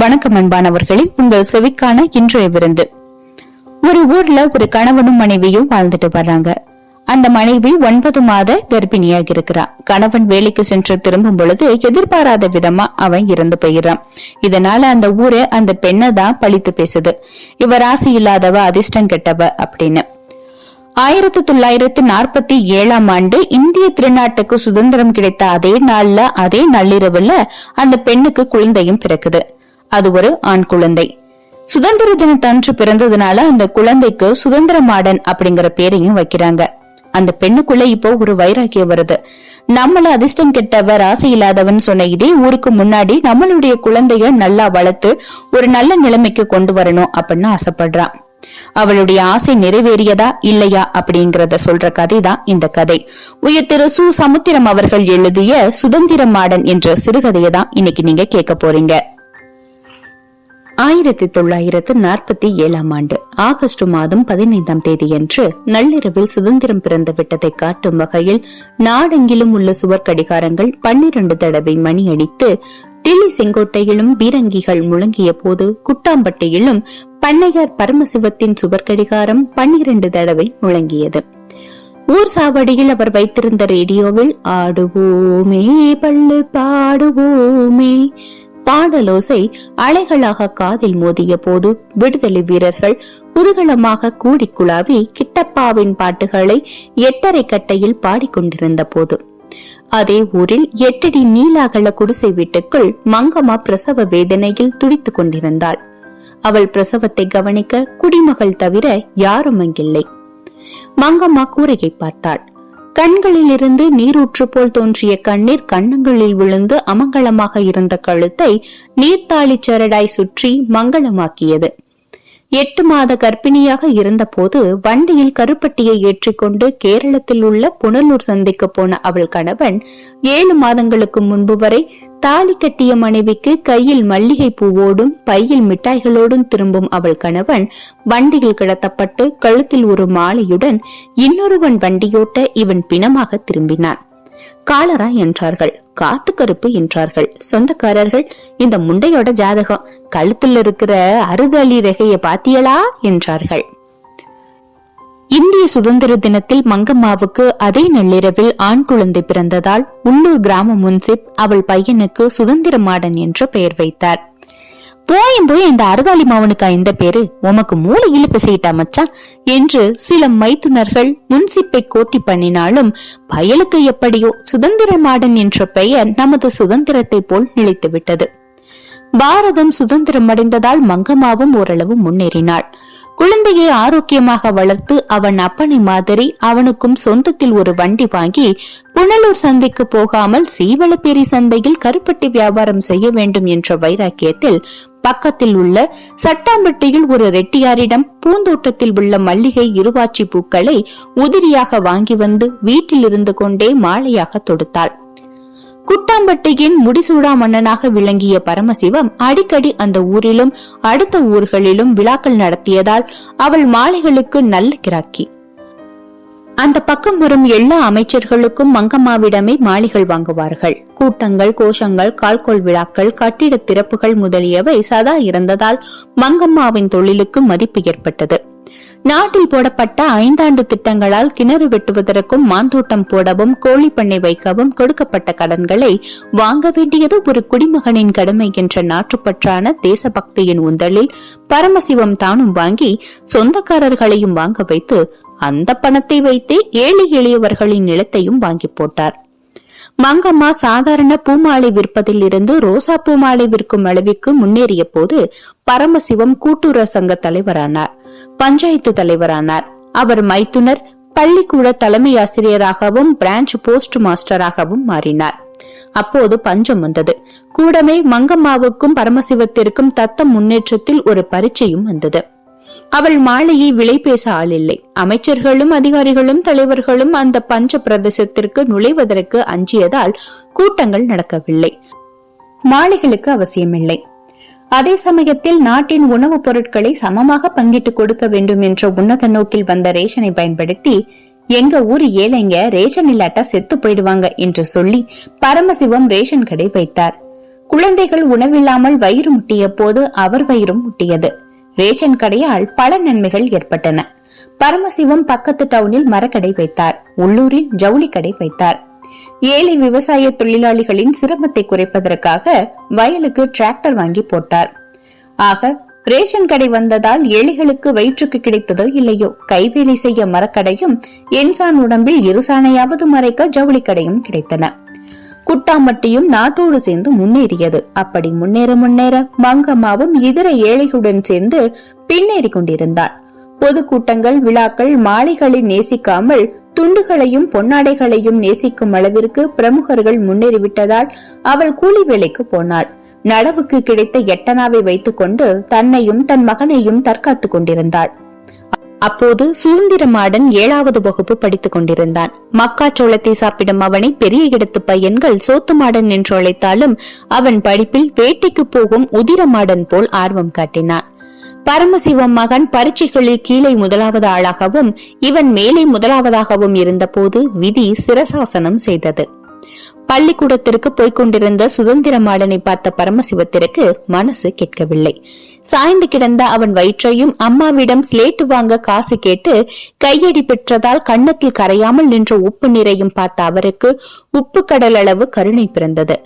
வணக்கம் அன்பானவர்களே உங்கள் செவிக்கான இன்றைய விருந்து. ஒரு ஊர்ல ஒரு கணவனும் மனைவியும் வாழ்ந்துட்டு வர்றாங்க. அந்த மனைவி ஒன்பது மாத கர்ப்பிணியாக இருக்கிறா கணவன் வேலைக்கு சென்று திரும்பும் பொழுது எதிர்பாராத விதமா அவன் இறந்து போயிடுறான். இதனால அந்த ஊரே அந்த பெண்ணை தான் பழித்து பேசுது. இவ ராசி இல்லாதவ அதிர்ஷ்டம் கெட்டவ அப்படின்னு. ஆயிரத்தி தொள்ளாயிரத்தி நாற்பத்தி ஏழாம் ஆண்டு இந்திய திருநாட்டுக்கு சுதந்திரம் கிடைத்த அதே நாள்ல அதே நள்ளிரவுல அந்த பெண்ணுக்கு குழந்தையும் பிறக்குது. அது ஒரு ஆண் குழந்தை. சுதந்திர தினத்தன்று பிறந்ததுனால அந்த குழந்தைக்கு சுதந்திர மாடன் அப்படிங்கிற பேரையும் வைக்கிறாங்க. அந்த பெண்ணுக்குள்ள இப்போ ஒரு வைராக்கியம் வருது. நம்மள அதிர்ஷ்டம் கெட்டவ ராசி இல்லாதவன் சொன்ன இதே ஊருக்கு முன்னாடி நம்மளுடைய குழந்தைய நல்லா வளர்த்து ஒரு நல்ல நிலைமைக்கு கொண்டு வரணும் அப்படின்னு ஆசைப்படுறான். அவளுடைய ஆசை நிறைவேறியதா இல்லையா அப்படிங்கறத சொல்ற கதை தான் இந்த கதை. உயர் திரு சு. சமுத்திரம் அவர்கள் எழுதிய சுதந்திர மாடன் என்ற சிறுகதையை தான் இன்னைக்கு நீங்க கேட்க போறீங்க. ஆயிரத்தி தொள்ளாயிரத்து நாற்பத்தி ஏழாம் ஆண்டு ஆகஸ்ட் மாதம் பதினைந்தாம் தேதியன்று நள்ளிரவில் சுதந்திரம் பிறந்து விட்டதை காட்டும் வகையில் நாடெங்கிலும் உள்ள சுவர் கடிகாரங்கள் பன்னிரண்டு தடவை மணி அடித்து டில்லி செங்கோட்டையிலும் பீரங்கிகள் முழங்கிய போது குட்டாம்பட்டியிலும் பண்ணையார் பரமசிவத்தின் சுவர் கடிகாரம் பன்னிரண்டு தடவை முழங்கியது. ஊர் சாவடியில் அவர் வைத்திருந்த ரேடியோவில் ஆடுவோமே பள்ளு பாடுவோமே பாடலோசை அலைகளாக காதில் மோதிய போது விடுதலை வீரர்கள் குதூகலமாக கூடி குழாவி கிட்டப்பாவின் பாட்டுகளை எட்டரை கட்டையில் பாடிக்கொண்டிருந்த போது. அதே ஊரில் எட்டடி நீலாகல குடிசை வீட்டுக்குள் மங்கம்மா பிரசவ வேதனையில் துடித்துக் கொண்டிருந்தாள். அவள் பிரசவத்தை கவனிக்க குடிமகள் தவிர யாரும் அங்கில்லை மங்கம்மா கூரையை பார்த்தாள். கண்களில் இருந்து நீரூற்று போல் தோன்றிய கண்ணீர் கண்ணங்களில் விழுந்து அமங்கலமாக இருந்த கழுத்தை நீர்த்தாளி சரடாய் சுற்றி மங்களமாக்கியது. எட்டு மாத கர்ப்பிணியாக இருந்தபோது வண்டியில் கருப்பட்டியை ஏற்றிக்கொண்டு கேரளத்தில் உள்ள புனலூர் சந்தைக்கு போன அவள் கணவன் ஏழு மாதங்களுக்கு முன்பு வரை தாலி கட்டிய மனைவிக்கு கையில் மல்லிகை பூவோடும் பையில் மிட்டாய்களோடும் திரும்பும் அவள் கணவன் வண்டியில் கிடத்தப்பட்டு கழுத்தில் ஒரு மாலையுடன் இன்னொருவன் வண்டியோட்ட இவன் பிணமாக திரும்பினான். காலரா என்றார்கள். காத்து கருப்பு என்றார்கள். சொந்தக்காரர்கள் இந்த முண்டையோட ஜாதகம் கழுத்துல இருக்கிற அறுதலி ரெகைய பாத்தியலா? என்றார்கள். இந்திய சுதந்திர தினத்தில் மங்கம்மாவுக்கு அதே நள்ளிரவில் ஆண் குழந்தை பிறந்ததால் உள்ளூர் கிராம முன்சிப் அவள் பையனுக்கு சுதந்திர மாடன் என்று பெயர் வைத்தார். போயும் போய் இந்த அருதாளி மாவனுக்கா இந்த பேரு? உமக்கு மூளை இழுப்பு செய்யிட்டா மச்சான் என்று சில மைத்துனர்கள் முன்சிப்பை கோட்டி பண்ணினாலும் பயலுக்கு எப்படியோ சுதந்திர மாடன் என்ற பெயர் நமது சுதந்திரத்தை போல் நிலைத்து விட்டது பாரதம் சுதந்திரம் அடைந்ததால் மங்கம்மாவும் ஓரளவு முன்னேறினாள். குழந்தையை ஆரோக்கியமாக வளர்த்து அவன் அப்பனை மாதிரி அவனுக்கும் சொந்தத்தில் ஒரு வண்டி வாங்கி புனலூர் சந்தைக்கு போகாமல் சீவளப்பேரி சந்தையில் கருப்பட்டி வியாபாரம் செய்ய வேண்டும் என்ற வைராக்கியத்தில் பக்கத்தில் உள்ள சட்டாம்பட்டியில் ஒரு ரெட்டியாரிடம் பூந்தோட்டத்தில் உள்ள மல்லிகை இருவாச்சி பூக்களை உதிரியாக வாங்கி வந்து வீட்டில் இருந்து கொண்டே மாலையாக தொடுத்தாள். குட்டாம்பட்டியின் முடிசூடா மன்னனாக விளங்கிய பரமசிவம் அடிக்கடி அந்த ஊரிலும் அடுத்த ஊர்களிலும் விழாக்கள் நடத்தியதால் அவள் மாலைகளுக்கு நல்ல கிராக்கி. அந்த பக்கம் வரும் எல்லா அமைச்சர்களுக்கும் மங்கம்மாவிடமே மாளிகள் வாங்குவார்கள். கூட்டங்கள் கோஷங்கள் கால்கோள் விழாக்கள் கட்டிட திறப்புகள் முதலியவை சதா இருந்ததால் மங்கம்மாவின் தொழிலுக்கு மதிப்பு ஏற்பட்டது. நாட்டில் போடப்பட்ட ஐந்தாண்டு திட்டங்களால் கிணறு வெட்டுவதற்கும் மாந்தோட்டம் போடவும் கோழி பண்ணை வைக்கவும் கொடுக்கப்பட்ட கடன்களை வாங்க வேண்டியது ஒரு குடிமகனின் கடமை என்ற நாட்டுப்பற்றான தேசபக்தியின் உந்தலில் பரமசிவம் தானும் வாங்கி சொந்தக்காரர்களையும் வாங்க வைத்து அந்த பணத்தை வைத்தே ஏழை எளியவர்களின் நிலத்தையும் வாங்கி போட்டார். மங்கம்மா சாதாரண பூமாலை விற்பதில் இருந்து ரோசா பூமாலை விற்கும் அளவிற்கு முன்னேறிய போது பரமசிவம் கூட்டுறவு சங்க தலைவரானார். பஞ்சாயத்து தலைவரானார். அவர் மைத்துனர் பள்ளிக்கூட தலைமை ஆசிரியராகவும் பிரான்ச் போஸ்ட் மாஸ்டராகவும் மாறினார். அப்போது பஞ்சம் வந்தது. கூடமே மங்கம்மாவுக்கும் பரமசிவத்திற்கும் தத்த முன்னேற்றத்தில் ஒரு பரீட்சையும் வந்தது. அவள் மாலையை விலை பேச ஆளில்லை. அமைச்சர்களும் அதிகாரிகளும் தலைவர்களும் அந்த பஞ்ச பிரதேசத்திற்கு நுழைவதற்கு அஞ்சியதால் கூட்டங்கள் நடக்கவில்லை. மாலைகளுக்கு அவசியமில்லை. அதே சமயத்தில் நாட்டின் உணவுப் பொருட்களை சமமாக பங்கிட்டு கொடுக்க வேண்டும் என்ற உன்னத நோக்கில் வந்த ரேஷனை பயன்படுத்தி எங்க ஊர் ஏழைங்க ரேஷன் இல்லாட்டா செத்து போயிடுவாங்க என்று சொல்லி பரமசிவம் ரேஷன் கடை வைத்தார். குழந்தைகள் உணவில்லாமல் வயிறு முட்டிய போது அவர் வயிறும் முட்டியது. ரேஷன் கடையால் பல நன்மைகள் ஏற்பட்டன. பரமசிவம் பக்கத்து டவுனில் மரக்கடை வைத்தார். உள்ளூரில் ஜவுளி கடை வைத்தார். ஏழை விவசாய தொழிலாளிகளின் சிரமத்தை குறைப்பதற்காக வயலுக்கு டிராக்டர் வாங்கி போட்டார். ஆக ரேஷன் கடை வந்ததால் ஏழைகளுக்கு வயிற்றுக்கு கிடைத்ததோ இல்லையோ கைவேலை செய்ய மரக்கடையும் என்சான் உடம்பில் இருசானையாவது மறைக்க ஜவுளி கடையும் கிடைத்தன. குட்டாமட்டியும் நாட்டோடு சேர்ந்து முன்னேறியது. அப்படி முன்னேற முன்னேற மங்கம்மாவும் இதர ஏழைகளுடன் சேர்ந்து பின்னேறி கொண்டிருந்தாள் பொதுக்கூட்டங்கள் விழாக்கள் மாலைகளை நேசிக்காமல் துண்டுகளையும் பொன்னாடைகளையும் நேசிக்கும் அளவிற்கு பிரமுகர்கள் முன்னேறிவிட்டதால் அவள் கூலி வேலைக்கு போனாள். நடவுக்கு கிடைத்த எட்டனாவை வைத்துக் கொண்டு தன்னையும் தன் மகனையும் தற்காத்துக் கொண்டிருந்தாள். அப்போது சுதந்திர மாடன் ஏழாவது வகுப்பு படித்துக் கொண்டிருந்தான். மக்காச்சோளத்தை சாப்பிடும் அவனை பெரிய இடத்து பையன்கள் சோத்து மாடன் என்று அழைத்தாலும் அவன் படிப்பில் வேட்டைக்கு போகும் உதிர மாடன் போல் ஆர்வம் காட்டினான். பரமசிவம் மகன் பரீட்சைகளில் கீழே முதலாவது ஆளாகவும் இவன் மேலே முதலாவதாகவும் இருந்தபோது விதி சிரசாசனம் செய்தது. பள்ளிக்கூடத்திற்கு போய்க் கொண்டிருந்த பார்த்த பரமசிவத்திற்கு மனசு கேட்கவில்லை. சாய்ந்து கிடந்த அவன் வயிற்றையும் அம்மாவிடம் ஸ்லேட்டு வாங்க காசு கேட்டு கையடி பெற்றதால் கண்ணத்தில் கரையாமல் நின்ற உப்பு நீரையும் பார்த்த அவருக்கு உப்பு கடல் அளவு கருணை பிறந்தது.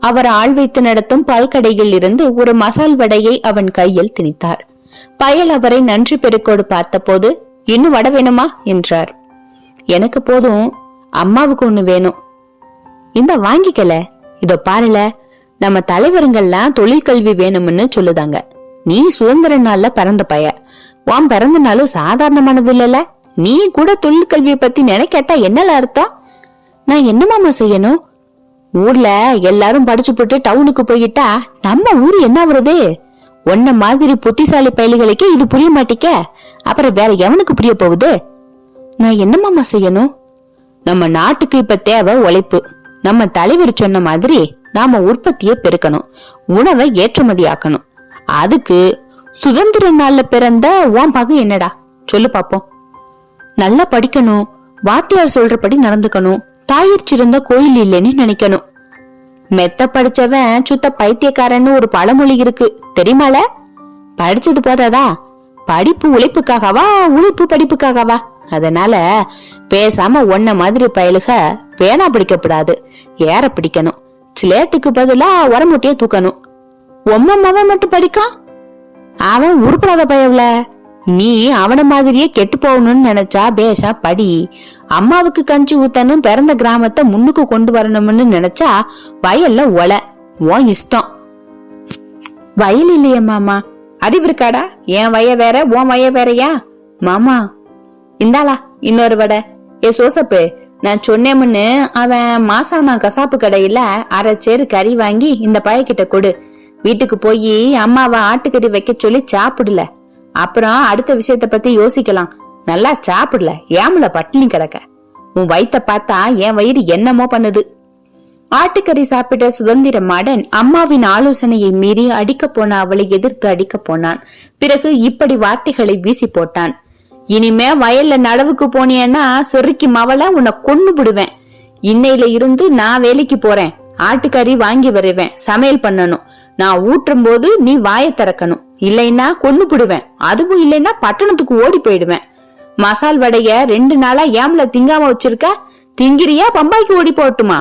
அவர் ஆள் வைத்து நடத்தும் பல்கடையில் இருந்து ஒரு மசால் வடையை அவன் கையில் திணித்தார். பயல் அவரை நன்றி பெருக்கோடு பார்த்தபோது இன்னும் வட வேணுமா? என்றார். எனக்கு போதும். அம்மாவுக்கு ஒண்ணு வேணும். இந்த வாங்கிக்கல. இதோ பாருல. நம்ம தலைவருங்கெல்லாம் தொழில் கல்வி வேணும்னு சொல்லுதாங்க. நீ சுதந்திர நாள்ல பிறந்த பய. உன் பிறந்த நாளும் சாதாரணமானது இல்லல. நீ கூட தொழில் கல்வியை பத்தி நினைக்கட்டா என்னல அர்த்தம்? நான் என்னமாமா செய்யணும்? ஊர்ல எல்லாரும் படிச்சு போட்டு டவுனுக்கு போயிட்டா நம்ம ஊர் என்ன வருது உன்ன மாதிரி புத்திசாலி பயல்களுக்கு இது புரிய மாட்டிக்க. அப்புறம் வேற எவனுக்கு புரிய போகுது? நான் என்னமாமா செய்யணும்? நம்ம நாட்டுக்கு இப்ப தேவை உழைப்பு. நம்ம தலைவர் சொன்ன மாதிரி நாம உற்பத்தியை பெருக்கணும். உணவை ஏற்றுமதி ஆக்கணும். அதுக்கு சுதந்திர நாள்ல பிறந்த உன் பகு என்னடா? சொல்லு பாப்போம். நல்லா படிக்கணும். வாத்தியார் சொல்றபடி நடந்துக்கணும். தாயிற் சிறந்த கோயில் இல்லைன்னு நினைக்கணும். மெத்த படிச்சவன் சுத்த பைத்தியக்காரன்னு ஒரு பழமொழி இருக்கு. தெரியுமால? படிச்சது போதாதா? படிப்பு உழைப்புக்காகவா உழைப்பு படிப்புக்காகவா? அதனால பேசாம ஒன்ன மாதிரி பயலுக பேனா பிடிக்கப்படாது. ஏற பிடிக்கணும். ஸ்லேட்டுக்கு பதிலா உரமுட்டிய தூக்கணும். ஒம்மம்மாவன் மட்டும் படிக்கான்? அவன் உருப்படாத பயவுல நீ அவன மாதிரியே கெட்டு போகணும்னு நினைச்சா பேஷா படி. அம்மாவுக்கு கஞ்சி ஊத்தணும் பிறந்த கிராமத்தை முன்னுக்கு கொண்டு வரணும்னு நினைச்சா வயல்ல ஒல உன் இஷ்டம். வயல் இல்லையே மாமா. அறிவு இருக்காடா? என் வய வேற உன் வய வேறயா? மாமா இந்தாளா இன்னொரு வடை. ஏ சோசப்பு நான் சொன்னேமுன்னு அவன் மாசாமா கசாப்பு கடையில அரை சேரு கறி வாங்கி இந்த பையக்கிட்ட கொடு. வீட்டுக்கு போய் அம்மாவை ஆட்டுக்கறி வைக்க சொல்லி சாப்பிடல. அப்புறம் அடுத்த விஷயத்த பத்தி யோசிக்கலாம். நல்லா சாப்பிடல ஏமல பட்டினி கிடக்க. உன் வயித்த பார்த்தா என் வயிறு என்னமோ பண்ணுது. ஆட்டுக்கறி சாப்பிட்ட சுதந்திர மாடன் அம்மாவின் ஆலோசனையை மீறி அடிக்க போன அவளை எதிர்த்து அடிக்க போனான். பிறகு இப்படி வார்த்தைகளை வீசி போட்டான். இனிமே வயல்ல நடவுக்கு போனியன்னா சொருக்கி மவள உன்னை கொன்னு விடுவேன் இன்னையில இருந்து நான் வேலைக்கு போறேன். ஆட்டுக்கறி வாங்கி வருவேன். சமையல் பண்ணணும். நான் ஊற்றும் போது நீ வாயை திறக்கணும். இல்லைன்னா கொண்டு போடுவேன். அதுவும் இல்லைன்னா பட்டணத்துக்கு ஓடி போயிடுவேன். மசால் வடைய ரெண்டு நாளா ஏம்ல திங்காம வச்சிருக்க? திங்கிறியா? பம்பாய்க்கு ஓடி போட்டுமா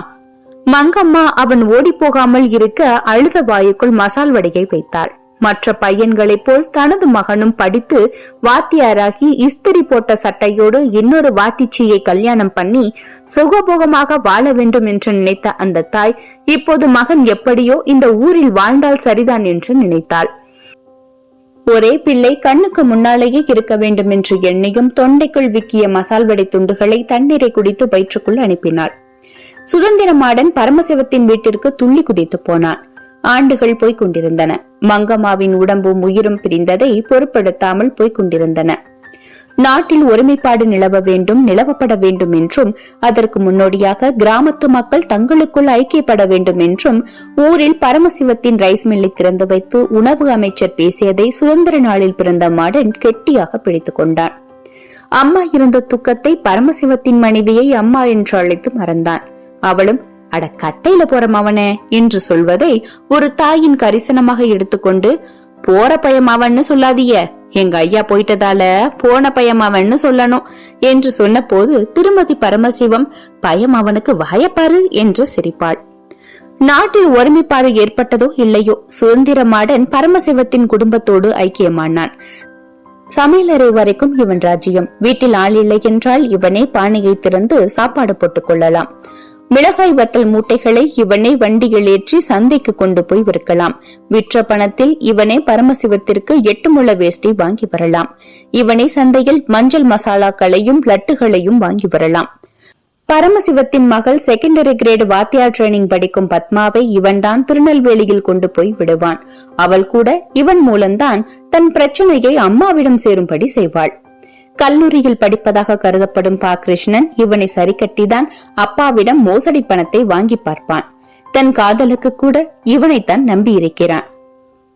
மங்கம்மா அவன் ஓடி போகாமல் இருக்க அழுத வாயுக்குள் மசால் வடையை வைத்தாள். மற்ற பையன்களைப் போல் தனது மகனும் படித்து வாத்தியாராகி இஸ்திரி போட்ட சட்டையோடு இன்னொரு வாத்திச்சியை கல்யாணம் பண்ணி சுகபோகமாக வாழ வேண்டும் என்று நினைத்த அந்த தாய் இப்போது மகன் எப்படியோ இந்த ஊரில் வாழ்ந்தால் சரிதான் என்று நினைத்தாள். ஒரே பிள்ளை கண்ணுக்கு முன்னாலேயே இருக்க வேண்டும் என்று எண்ணியும் தொண்டைக்குள் விக்கிய மசால் வடை துண்டுகளை தண்ணீரை குடித்து வயிற்றுக்குள் அனுப்பினாள். சுதந்திரமாடன் பரமசிவத்தின் வீட்டிற்கு துள்ளி குதித்து போனான். ஆண்டுகள் போய்க் கொண்டிருந்தன. மங்கம்மாவின் உடம்பும் உயிரும் பிரிந்ததை பொருட்படுத்தாமல் போய்க் கொண்டிருந்தன. நாட்டில் ஒருமைப்பாடு நிலவ வேண்டும் நிலவப்பட வேண்டும் என்றும் அதற்கு முன்னோடியாக கிராமத்து மக்கள் தங்களுக்குள் ஐக்கியப்பட வேண்டும் என்றும் ஊரில் பரமசிவத்தின் ரைஸ் மில்லை திறந்து வைத்து உணவு அமைச்சர் பேசியதை சுதந்திர நாளில் பிறந்த மாடன் கெட்டியாக பிடித்துக் கொண்டான். அம்மா இருந்த துக்கத்தை பரமசிவத்தின் மனைவியை அம்மா என்று அழைத்து மறந்தான். அவளும் அட கட்டையில போற மவனே என்று சொல்வதை ஒரு தாயின் கரிசனமாக எடுத்துக்கொண்டு போற பயமாவன்னு அவன்னு சொல்லாதீய எங்க ஐயா போயிட்டதால போன பயமாவன்னு அவன்னு சொல்லணும் என்று சொன்ன போது திருமதி பரமசிவம் பயம் அவனுக்கு வாயப்பாரு என்று சிரிப்பாள். நாட்டில் ஒருமைப்பாடு ஏற்பட்டதோ இல்லையோ சுதந்திரமாடன் பரமசிவத்தின் குடும்பத்தோடு ஐக்கியமானான். சமையலறை வரைக்கும் இவன் ராஜ்யம். வீட்டில் ஆள் இல்லை என்றால் இவனே பானையை திறந்து சாப்பாடு போட்டுக் கொள்ளலாம். மிளகாய் வத்தல் மூட்டைகளை இவனே வண்டியில் ஏற்றி சந்தைக்கு கொண்டு போய் விற்கலாம். விற்ற பணத்தில் இவனே பரமசிவத்திற்கு எட்டு முள வேஷ்டி வாங்கி வரலாம். இவனே சந்தையில் மஞ்சள் மசாலாக்களையும் லட்டுகளையும் வாங்கி வரலாம். பரமசிவத்தின் மகள் செகண்டரி கிரேட் வாத்தியார் ட்ரைனிங் படிக்கும் பத்மாவை இவன்தான் திருநெல்வேலியில் கொண்டு போய் விடுவான். அவள் கூட இவன் மூலம்தான் தன் பிரச்சனையை அம்மாவிடம் சேரும்படி செய்வாள். கல்லூரியில் படிப்பதாக கருதப்படும் பா கிருஷ்ணன் இவனை சரி கட்டிதான் அப்பாவிடம் மோசடி பணத்தை வாங்கி பார்ப்பான். தன் காதலுக்கு கூட இவனைத்தான் நம்பி இருக்கிறான்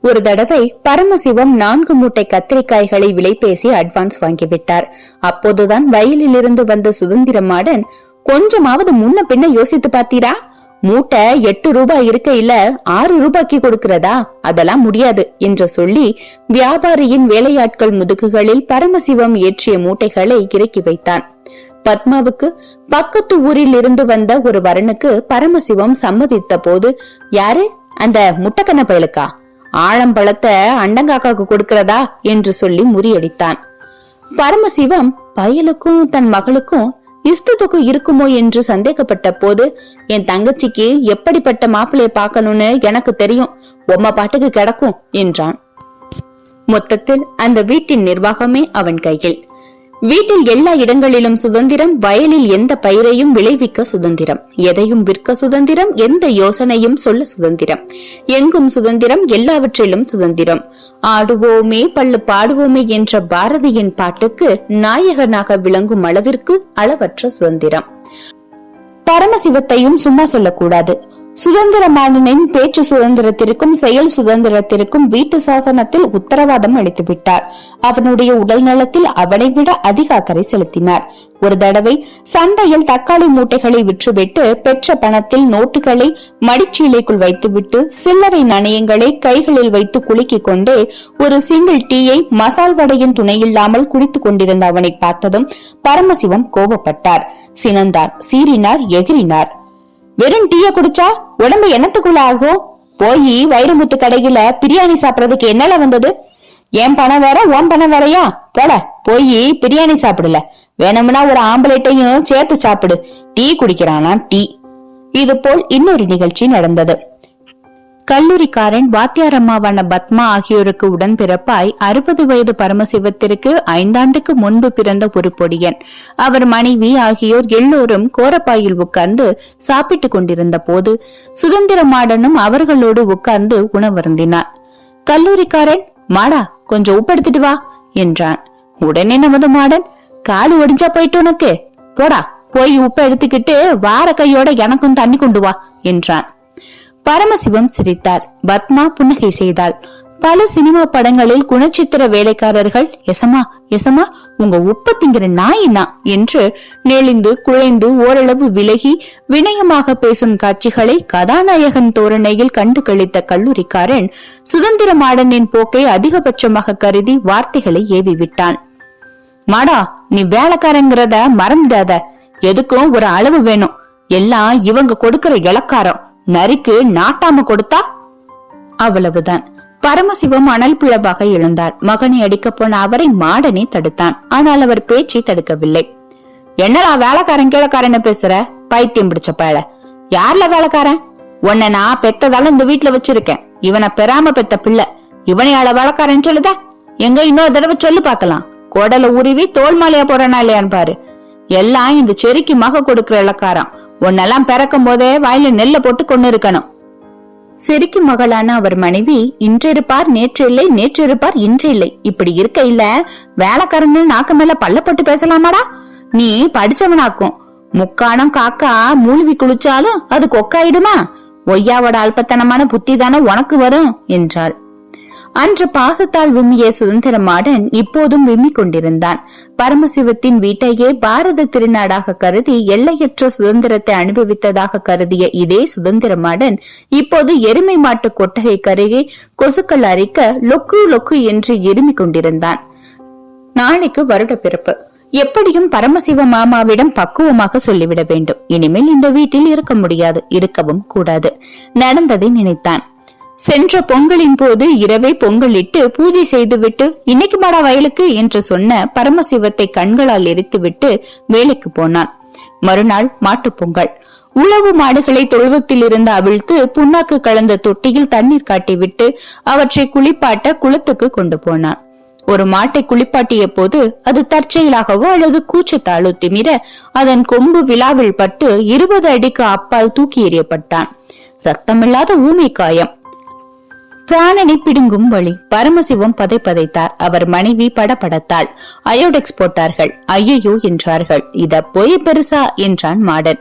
ஒரு தடவை பரமசிவம் நான்கு மூட்டை கத்திரிக்காய்களை விலை பேசி அட்வான்ஸ் வாங்கிவிட்டார். அப்போதுதான் வயலில் இருந்து வந்த சுதந்திரமாடன் கொஞ்சமாவது முன்ன பின்ன யோசித்து பார்த்தீரா? மூட்டை எட்டு ரூபாய் இருக்கையில ஆறு ரூபாய்க்கு கொடுக்கிறதா? அதெல்லாம் முடியாது என்று சொல்லி வியாபாரியின் வேலையாட்கள் முதுகுகளில் பரமசிவம் ஏற்றிய மூட்டைகளை இறக்கி வைத்தான். பத்மாவுக்கு பக்கத்து ஊரில் இருந்து வந்த ஒரு வரனுக்கு பரமசிவம் சம்மதித்த போது யாரு? அந்த முட்டக்கண்ண பயலுக்கா? ஆழம்பழத்தை அண்டங்காக்காக்கு கொடுக்கிறதா? என்று சொல்லி முறியடித்தான். பரமசிவம் பயலுக்கும் தன் மகளுக்கும் இஸ்தத்துக்கு இருக்குமோ என்று சந்தேகப்பட்ட போது என் தங்கச்சிக்கு எப்படிப்பட்ட மாப்பிள்ளைய பார்க்கணும்னு எனக்கு தெரியும். உம்ம பாட்டுக்கு கிடக்கும் என்றான். மொத்தத்தில் அந்த வீட்டின் நிர்வாகமே அவன் கையில். வீட்டில் எல்லா இடங்களிலும் சுதந்திரம் வயலில் எந்த பயிரையும் விளைவிக்க சுதந்திரம். எதையும் விற்க சுதந்திரம் எந்த யோசனையும் சொல்ல சுதந்திரம். எங்கும் சுதந்திரம் எல்லாவற்றிலும் சுதந்திரம். ஆடுவோமே பள்ளு பாடுவோமே என்ற பாரதியின் பாட்டுக்கு நாயகனாக விளங்கும் அளவிற்கு அளவற்ற சுதந்திரம். பரமசிவத்தையும் சும்மா சொல்லக்கூடாது. சுதந்திரமானனின் பேச்சு சுதந்திரத்திற்கும் செயல் சுதந்திரத்திற்கும் வீட்டு சாசனத்தில் உத்தரவாதம் அளித்துவிட்டார். அவனுடைய உடல் நலத்தில் அவனை விட அதிக அக்கறை செலுத்தினார். ஒரு தடவை சந்தையில் தக்காளி மூட்டைகளை விற்றுவிட்டு பெற்ற பணத்தில் நோட்டுகளை மடிச்சீலைக்குள் வைத்துவிட்டு சில்லறை நாணயங்களை கைகளில் வைத்து குலுக்கிக் கொண்டே ஒரு சிங்கிள் டீயை மசால் வடையின் துணையில்லாமல் குடித்துக் கொண்டிருந்த அவனை பார்த்ததும் பரமசிவம் கோபப்பட்டார். சினந்தார் சீறினார் எகிரினார் வெறும் டீய குடிச்சா உடம்பு என்னத்துக்குள்ள ஆகும் போய் வைரமுத்து கடையில பிரியாணி சாப்பிடறதுக்கு என்னல வந்தது? என் பணம் வேற உன் பணம் வேறயா? போல போய் பிரியாணி சாப்பிடல. வேணும்னா ஒரு ஆம்பளைட்டையும் சேர்த்து சாப்பிடு. டீ குடிக்கிறானா டீ. இது போல் இன்னொரு நிகழ்ச்சி நடந்தது. கல்லூரிக்காரன் வாத்தியாரம்மாவான பத்மா ஆகியோருக்கு உடன் பிறப்பாய் அறுபது வயது பரமசிவத்திற்கு ஐந்தாண்டுக்கு முன்பு பிறந்த ஒரு பொடியன். அவர் மனைவி ஆகியோர் எல்லோரும் கோரப்பாயில் உட்கார்ந்து சாப்பிட்டுக் கொண்டிருந்த போது சுதந்திரமாடனும் அவர்களோடு உட்கார்ந்து உணவருந்தினார். கல்லூரிக்காரன் மாடா கொஞ்சம் உப்படுத்திட்டு வா என்றான். உடனே நமது மாடன் காலு ஒடிஞ்சா போயிட்டு உனக்கு. போடா போய் உப்ப எடுத்துக்கிட்டு வார கையோட எனக்கும் தண்ணி கொண்டு வா என்றான். பரமசிவம் சிரித்தார். பத்மா புன்னகை செய்தாள். பல சினிமா படங்களில் குணச்சித்திர வேலைக்காரர்கள் எசமா எசமா உங்க உப்ப திங்கிற நாயினா என்று நெளிந்து குழைந்து ஓரளவு விலகி வினயமாக பேசும் காட்சிகளை கதாநாயகன் தோரணையில் கண்டு கழித்த கல்லூரிக்காரன் சுதந்திர மாடனின் போக்கை அதிகபட்சமாக கருதி வார்த்தைகளை ஏவி விட்டான் மாடா நீ வேலைக்காரங்கிறத மறந்துடாத. எதுக்கும் ஒரு அளவு வேணும். எல்லாம் இவங்க கொடுக்கிற இலக்காரம். நரிக்கு நாட்டாம கொடுத்தா? அவ்வளவுதான். பரமசிவம் அனல் பிளவாக எழுந்தார். மகனை அடிக்க போன அவரை மாடனே தடுத்தான். ஆனால் அவர் பேச்சை தடுக்கவில்லை. என்னடா வேலைக்காரன் கீழக்காரன்னு பேசுற? பைத்தியம் பிடிச்ச பயல. யார்ல வேலைக்காரன்? உன்னை நான் பெத்ததால இந்த வீட்டுல வச்சிருக்கேன். இவனை பெறாம பெத்த பிள்ளை. இவனையால வேலைக்காரன் சொல்லுத? எங்க இன்னொரு தடவை சொல்லு பாக்கலாம் குடல உருவி தோல் மாலையா போறானா இல்லையான்னு பாரு. எல்லாம் இந்த செரிக்கு மக கொடுக்கிற இலக்காரம் உன்னெல்லாம் பிறக்கும் போதே வாயில நெல்ல போட்டு கொண்டு இருக்கணும் சிரிக்கும் மகளான அவர் மனைவி இன்றிருப்பார் நேற்று இல்லை நேற்று இருப்பார் இன்று இல்லை இப்படி இருக்க இல்ல வேலைக்காரன்னு நாக்கு மேல பல்ல போட்டு பேசலாமாடா? நீ படிச்சவனாக்கும். முக்கானம் காக்கா மூழ்கி குளிச்சாலும் அது கொக்காயிடுமா? ஒய்யாவோட அல்பத்தனமான புத்தி தானே உனக்கு வரும் என்றாள். அன்று பாசத்தால் விம்மிய சுதந்திரமாடன் இப்போதும் விம்மிக் கொண்டிருந்தான். பரமசிவத்தின் வீட்டையே பாரத திருநாடாக கருதி எல்லையற்ற சுதந்திரத்தை அனுபவித்ததாக கருதிய இதே சுதந்திரமாடன் இப்போது எருமை மாட்டு கொட்டகை கருகே கொசுக்கள் அரிக்க லொக்கு லொக்கு என்று இருமிக் கொண்டிருந்தான். நாளைக்கு வருட பிறப்பு. எப்படியும் பரமசிவ மாமாவிடம் பக்குவமாக சொல்லிவிட வேண்டும். இனிமேல் இந்த வீட்டில் இருக்க முடியாது இருக்கவும் கூடாது நடந்ததை நினைத்தான். சென்ற பொங்கலின் போது இரவே பொங்கலிட்டு பூஜை செய்துவிட்டு இன்னைக்கு மாடா வயலுக்கு? என்று சொன்ன பரமசிவத்தை கண்களால் எரித்துவிட்டு வேலைக்கு போனான். மறுநாள் மாட்டுப் பொங்கல். உழவு மாடுகளை தொழுவத்தில் இருந்து அவிழ்த்து புண்ணாக்கு கலந்த தொட்டியில் தண்ணீர் காட்டிவிட்டு அவற்றை குளிப்பாட்ட குளத்துக்கு கொண்டு போனான். ஒரு மாட்டை குளிப்பாட்டிய போது அது தற்செயலாகவோ அல்லது கூச்சத்தாலோ திமிர அதன் கொம்பு விழாவில் பட்டு இருபது அடிக்கு அப்பால் தூக்கி எறியப்பட்டான். ரத்தமில்லாத ஊமை காயம் பிராணனை பிடுங்கும் வழி. பரமசிவம் பதை பதைத்தார். அவர் மனைவி படபடத்தாள். அயோடெக்ஸ் போட்டார்கள். ஐயையோ என்றார்கள். இத போய் பெருசா? என்றான் மாடன்.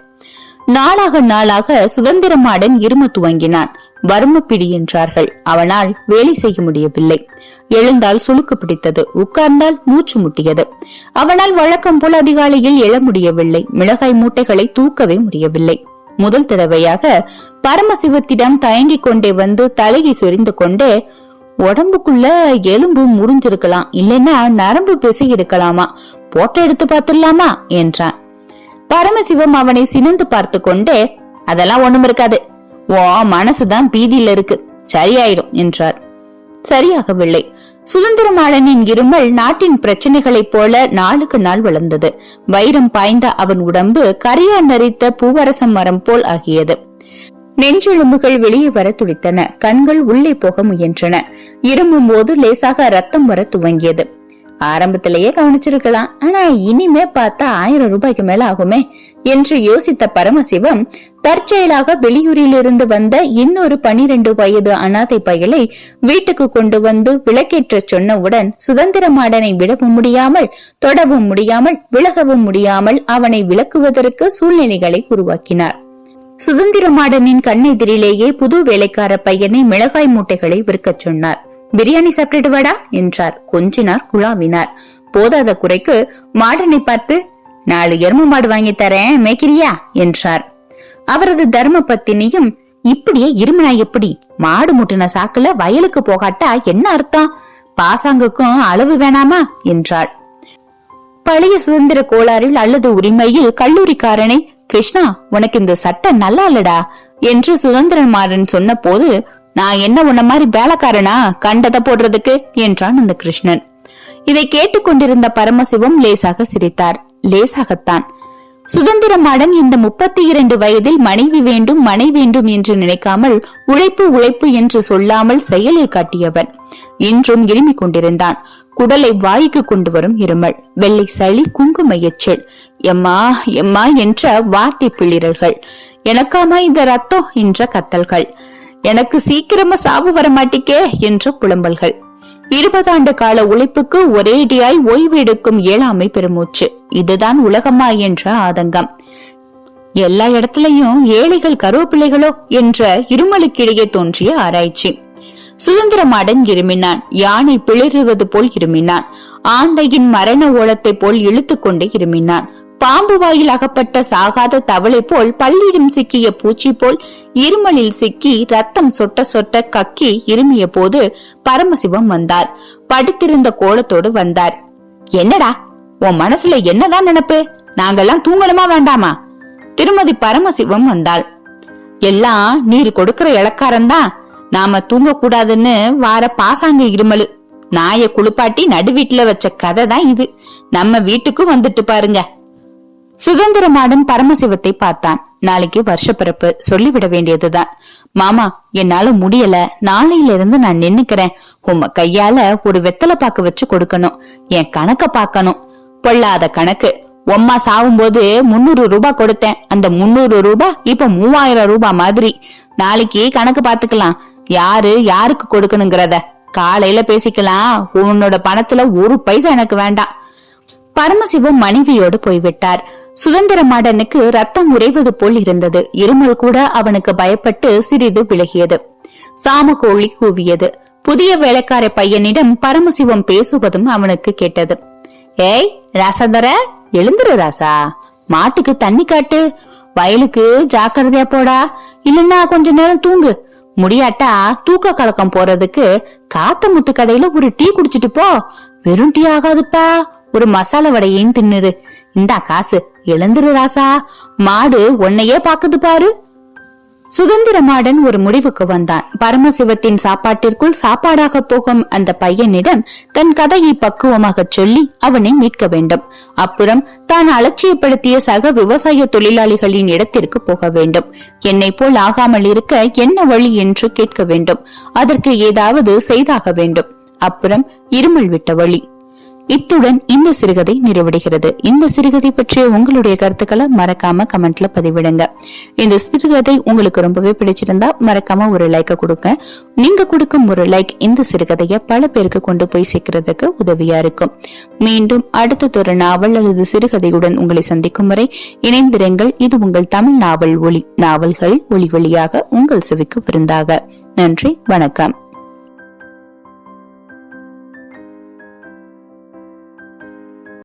நாளாக நாளாக சுதந்திர மாடன் இரும துவங்கினான். வர்ம பிடி என்றார்கள். அவனால் வேலை செய்ய முடியவில்லை. எழுந்தால் சுளுக்கு பிடித்தது. உட்கார்ந்தால் மூச்சு முட்டியது. அவனால் வழக்கம் போல் அதிகாலையில் எழ முடியவில்லை. மிளகாய் மூட்டைகளை தூக்கவே முடியவில்லை. முதல் தடவையாக பரமசிவத்திடம் தயங்கிக் கொண்டே வந்து தலையை சொரிந்து கொண்டே உடம்புக்குள்ள எலும்பு முறிஞ்சிருக்கலாம் இல்லைன்னா நரம்பு பிசை இருக்கலாமா போட்டோ எடுத்து பார்த்துடலாமா? என்றான். பரமசிவம் அவனை சினந்து பார்த்து கொண்டே அதெல்லாம் ஒண்ணும் இருக்காது. ஓ மனசுதான் பீதியில இருக்கு. சரியாயிடும் என்றார். சரியாகவில்லை. சுதந்திரமாளனின் இருமல் நாட்டின் பிரச்சனைகளைப் போல நாளுக்கு நாள் வளர்ந்தது. வைரம் பாய்ந்த அவன் உடம்பு கரையான் நரித்த பூவரசம் மரம் போல் ஆகியது. நெஞ்செலும்புகள் வெளியே வர துடித்தன. கண்கள் உள்ளே போக முயன்றன. இருமும் போது லேசாக ரத்தம் வர துவங்கியது. ஆரம்பத்திலேயே கவனிச்சிருக்கலாம். ஆனா இனிமே பார்த்தா ஆயிரம் ரூபாய்க்கு மேல ஆகுமே? என்று யோசித்த பரமசிவம் தற்செயலாக வெளியூரிலிருந்து வந்த இன்னொரு பனிரெண்டு வயது அனாதை பயலை வீட்டுக்கு கொண்டு வந்து விளக்கேற்ற சொன்னவுடன் சுதந்திர மாடனை விடவும் முடியாமல் தொடவும் முடியாமல் விலகவும் முடியாமல் அவனை விளக்குவதற்கு சூழ்நிலைகளை உருவாக்கினார். சுதந்திர மாடனின் கண்ணெதிரிலேயே புது வேலைக்கார பையனை மிளகாய் மூட்டைகளை விற்கச் சொன்னார். பிரியாணி சாப்பிட்டுட்டு வாடா என்றார். கொஞ்சினார் குழாவினார். போதாத குறைக்கு மாடனை பார்த்து நாலு எரும மாடு வாங்கி தரேன் மேய்க்கிறியா? என்றார். அவரது தர்ம பத்தினியும் இப்படியே இருமினா எப்படி? மாடு முட்டின சாக்குல வயலுக்கு போகாட்டா என்ன அர்த்தம்? பாசாங்குக்கும் அளவு வேணாமா? என்றாள். பழைய சுதந்திர கோளாறில் அல்லது உரிமையில் கல்லூரிக்காரனை கிருஷ்ணா உனக்கு இந்த சட்டம் நல்லா இல்லடா என்று சுதந்திரன் மாறன் சொன்ன போது நான் என்ன உன்ன மாதிரி வேலைக்காரனா? கண்டதை போடுறதுக்கு? என்றான் அந்த கிருஷ்ணன். இதை கேட்டுக்கொண்டிருந்த பரமசிவம் லேசாக சிரித்தார். லேசாகத்தான். சுதந்திரமாடன் இந்த முப்பத்தி இரண்டு வயதில் மனைவி வேண்டும் மனை வேண்டும் என்று நினைக்காமல் உழைப்பு உழைப்பு என்று சொல்லாமல் செயலில் காட்டியவன். இன்றும் இருமிக் கொண்டிருந்தான். குடலை வாய்க்கு கொண்டு வரும் இருமல். வெள்ளை சளி குங்கும எச்சல். எம்மா எம்மா என்ற வார்த்தை பிளிரல்கள். எனக்காமா இந்த ரத்தம்? என்ற கத்தல்கள். எனக்கு சீக்கிரமா சாவு வர மாட்டிக்கே என்ற புலம்பல்கள். இருபதாண்டு கால உழைப்புக்கு ஒரேடியாய் ஓய்வு எடுக்கும் இயலாமை பெருமூச்சு. இதுதான் உலகமா என்ற ஆதங்கம். எல்லா இடத்துலயும் ஏழைகள் கருவப்பிள்ளைகளோ என்ற இருமலுக்கிடையே தோன்றிய ஆராய்ச்சி. சுதந்திரமாடன் இருமினான். யானை பிளிறுவது போல் இருமினான். ஆந்தையின் மரண ஓலத்தை போல் இழுத்துக்கொண்டே இருமினான். பாம்பு வாயில் அகப்பட்ட சாகாத தவளை போல் பள்ளியிடம் சிக்கிய பூச்சி போல் இருமலில் சிக்கி ரத்தம் சொட்ட சொட்ட கக்கி இருமிய போது பரமசிவம் வந்தார். படுத்திருந்த கோலத்தோடு வந்தார். என்னடா உன் மனசுல என்னதான் நினைப்பு? நாங்கெல்லாம் தூங்கணுமா வேண்டாமா? திருமதி பரமசிவம் வந்தாள். எல்லாம் நீர் கொடுக்கிற இளக்காரன்தான். நாம தூங்க கூடாதுன்னு வார பாசாங்க இருமலு. நாய குளிப்பாட்டி நடுவீட்டுல வச்ச கதை தான் இது. நம்ம வீட்டுக்கும் வந்துட்டு பாருங்க. சுதந்திரமாடன் பரமசிவத்தை பார்த்தான். நாளைக்கு வருஷப்பிறப்பு. சொல்லிவிட வேண்டியதுதான். மாமா என்னால முடியல. நாளையில இருந்து நான் நின்னுக்கிறேன். உம்ம கையால ஒரு வெத்தலை பாக்கு வச்சு கொடுக்கணும். என் கணக்க பாக்கணும் பொல்லாத கணக்கு. உம்மா சாவும்போது முன்னூறு ரூபாய் கொடுத்தேன். அந்த முன்னூறு ரூபாய் இப்ப மூவாயிரம் ரூபாய் மாதிரி. நாளைக்கு கணக்கு பாத்துக்கலாம் யாரு யாருக்கு கொடுக்கணுங்கிறத. காலையில பேசிக்கலாம். உன்னோட பணத்துல ஒரு பைசா எனக்கு வேண்டாம். பரமசிவம் மனைவியோடு போய்விட்டார். சுதந்திர மாடனுக்கு ரத்தம் உறைவது போல் இருந்தது. இருமல் கூட அவனுக்கு பயப்பட்டு சிறிது விலகியது. சாமக்கோழி கூவியது. புதிய வேலைக்கார பையனிடம் பரமசிவம் பேசுவதும் அவனுக்கு கேட்டது. ஏய் ராசாதர எழுந்துரு ராசா. மாட்டுக்கு தண்ணி காட்டு. வயலுக்கு ஜாக்கிரதையா போடா. இல்லன்னா கொஞ்ச நேரம் தூங்கு. முடியாட்டா தூக்க கலக்கம் போறதுக்கு காத்த முத்து கடையில ஒரு டீ குடிச்சிட்டு போ. வெறும் டீ ஆகாதுப்பா. ஒரு மசாலா வடையையும் தின்னுரு இந்தா காசு. எழுந்துரு ராசா. மாடு உன்னையே பாக்குது பாரு. சுதந்திரமாடன் ஒரு முடிவுக்கு வந்தான். பரமசிவத்தின் சாப்பாட்டிற்குள் சாப்பாடாக போகும் அந்த பையனிடம் தன் கதையை பக்குவமாக சொல்லி அவனை மீட்க வேண்டும். அப்புறம் தான் அலட்சியப்படுத்திய சக விவசாய தொழிலாளிகளின் இடத்திற்கு போக வேண்டும். என்னை போல் ஆகாமல் இருக்க என்ன வழி என்று கேட்க வேண்டும். அதற்கு ஏதாவது செய்தாக வேண்டும். அப்புறம் இருமல் விட்ட வழி. இத்துடன் இந்த சிறுகதை நிறைவடைகிறது. இந்த சிறுகதை பற்றிய உங்களுடைய கருத்துக்களை மறக்காம கமெண்ட்ல பதிவிடுங்க. இந்த சிறுகதை உங்களுக்கு ரொம்பவே பிடிச்சிருந்தா மறக்காம ஒரு லைக்க கொடுங்க. நீங்க கொடுக்கும் ஒரு லைக் இந்த சிறுகதையை பல பேருக்கு கொண்டு போய் சேர்க்கறதுக்கு உதவியா இருக்கும். மீண்டும் அடுத்ததொரு நாவல் அல்லது சிறுகதையுடன் உங்களை சந்திக்கும் வரை இணைந்திருங்கள். இது உங்கள் தமிழ் நாவல் ஒளி நாவல்கள் ஒளி வழியாக உங்கள் செவிக்கு விருந்தாக. நன்றி வணக்கம்.